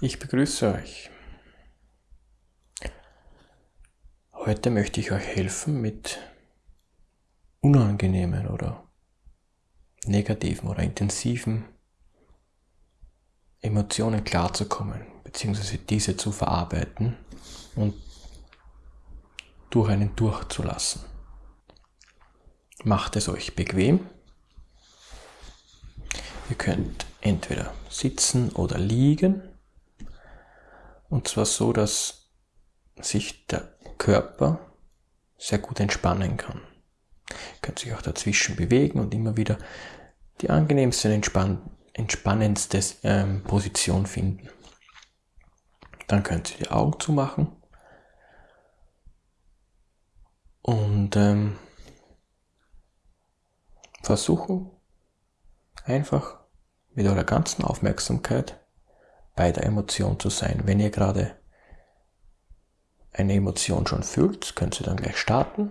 Ich begrüße euch. Heute möchte ich euch helfen, mit unangenehmen oder negativen oder intensiven Emotionen klarzukommen, beziehungsweise diese zu verarbeiten und durch einen durchzulassen. Macht es euch bequem. Ihr könnt entweder sitzen oder liegen und zwar so, dass sich der Körper sehr gut entspannen kann. Ihr könnt sich auch dazwischen bewegen und immer wieder die angenehmste und entspann entspannendste ähm, Position finden. Dann könnt ihr die Augen zumachen und ähm, versuchen einfach mit eurer ganzen Aufmerksamkeit bei der Emotion zu sein. Wenn ihr gerade eine Emotion schon fühlt, könnt ihr dann gleich starten.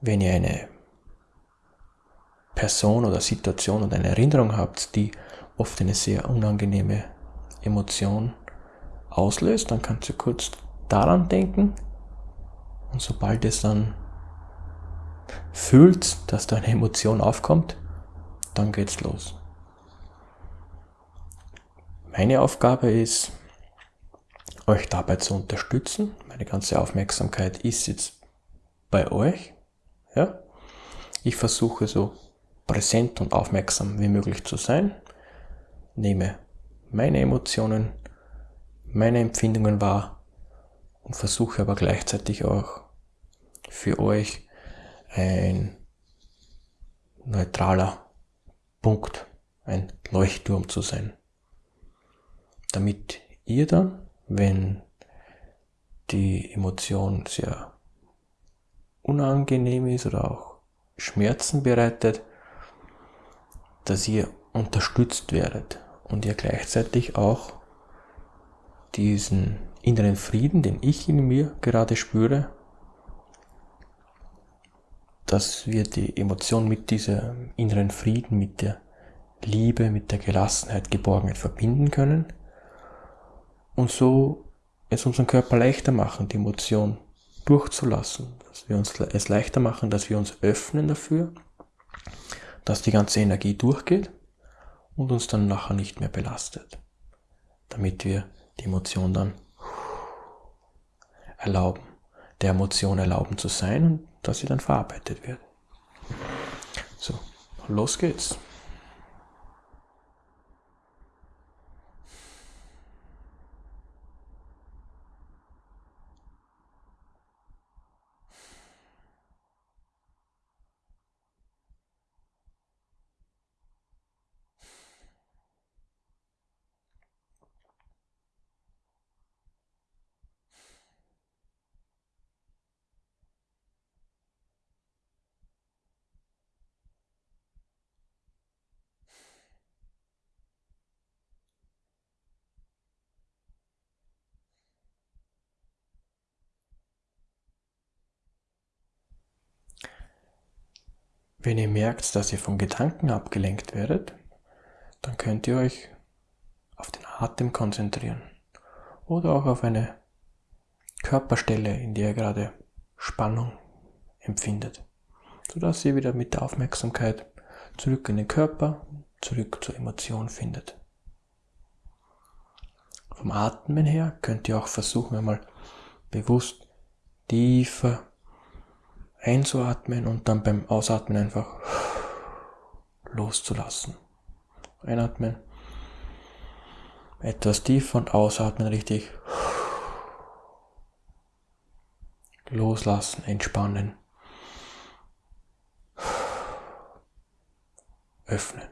Wenn ihr eine Person oder Situation oder eine Erinnerung habt, die oft eine sehr unangenehme Emotion auslöst, dann könnt ihr kurz daran denken und sobald es dann fühlt, dass da eine Emotion aufkommt, dann geht's los. Meine Aufgabe ist, euch dabei zu unterstützen. Meine ganze Aufmerksamkeit ist jetzt bei euch. Ja? Ich versuche so präsent und aufmerksam wie möglich zu sein. Nehme meine Emotionen, meine Empfindungen wahr und versuche aber gleichzeitig auch für euch ein neutraler Punkt, ein Leuchtturm zu sein damit ihr dann, wenn die Emotion sehr unangenehm ist oder auch Schmerzen bereitet, dass ihr unterstützt werdet und ihr gleichzeitig auch diesen inneren Frieden, den ich in mir gerade spüre, dass wir die Emotion mit diesem inneren Frieden, mit der Liebe, mit der Gelassenheit, Geborgenheit verbinden können und so es unseren Körper leichter machen, die Emotion durchzulassen, dass wir uns es leichter machen, dass wir uns öffnen dafür, dass die ganze Energie durchgeht und uns dann nachher nicht mehr belastet, damit wir die Emotion dann erlauben, der Emotion erlauben zu sein und dass sie dann verarbeitet wird. So, los geht's. Wenn ihr merkt, dass ihr von Gedanken abgelenkt werdet, dann könnt ihr euch auf den Atem konzentrieren oder auch auf eine Körperstelle, in der ihr gerade Spannung empfindet, sodass ihr wieder mit der Aufmerksamkeit zurück in den Körper, zurück zur Emotion findet. Vom Atmen her könnt ihr auch versuchen, einmal bewusst tiefer einzuatmen und dann beim Ausatmen einfach loszulassen. Einatmen, etwas tiefer und ausatmen richtig. Loslassen, entspannen. Öffnen.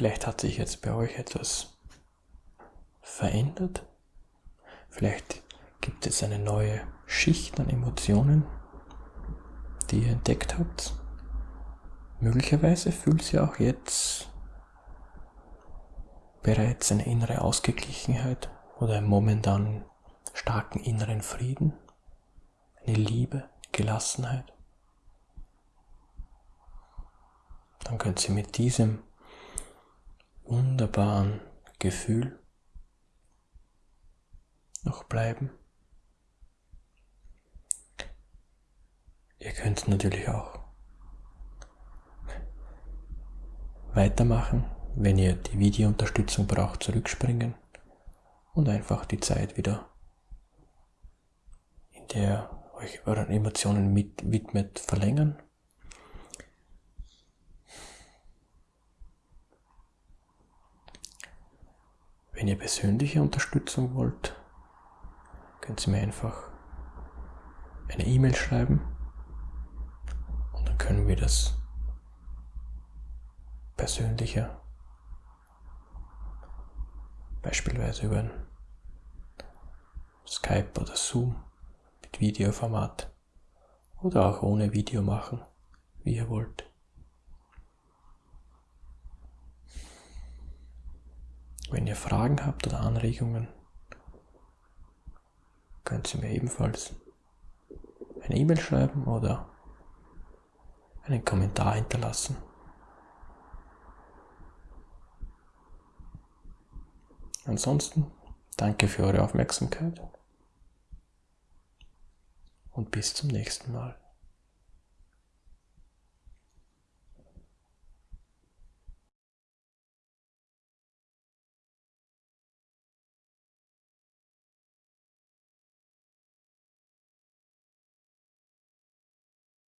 Vielleicht hat sich jetzt bei euch etwas verändert. Vielleicht gibt es eine neue Schicht an Emotionen, die ihr entdeckt habt. Möglicherweise fühlt ihr auch jetzt bereits eine innere Ausgeglichenheit oder einen momentan starken inneren Frieden, eine Liebe, Gelassenheit. Dann könnt ihr mit diesem wunderbaren Gefühl noch bleiben. Ihr könnt natürlich auch weitermachen, wenn ihr die Videounterstützung braucht, zurückspringen und einfach die Zeit wieder, in der euch euren Emotionen mit widmet, verlängern. Wenn ihr persönliche Unterstützung wollt, könnt ihr mir einfach eine E-Mail schreiben und dann können wir das persönlicher, beispielsweise über Skype oder Zoom mit Videoformat oder auch ohne Video machen, wie ihr wollt. Wenn ihr Fragen habt oder Anregungen, könnt ihr mir ebenfalls eine E-Mail schreiben oder einen Kommentar hinterlassen. Ansonsten danke für eure Aufmerksamkeit und bis zum nächsten Mal.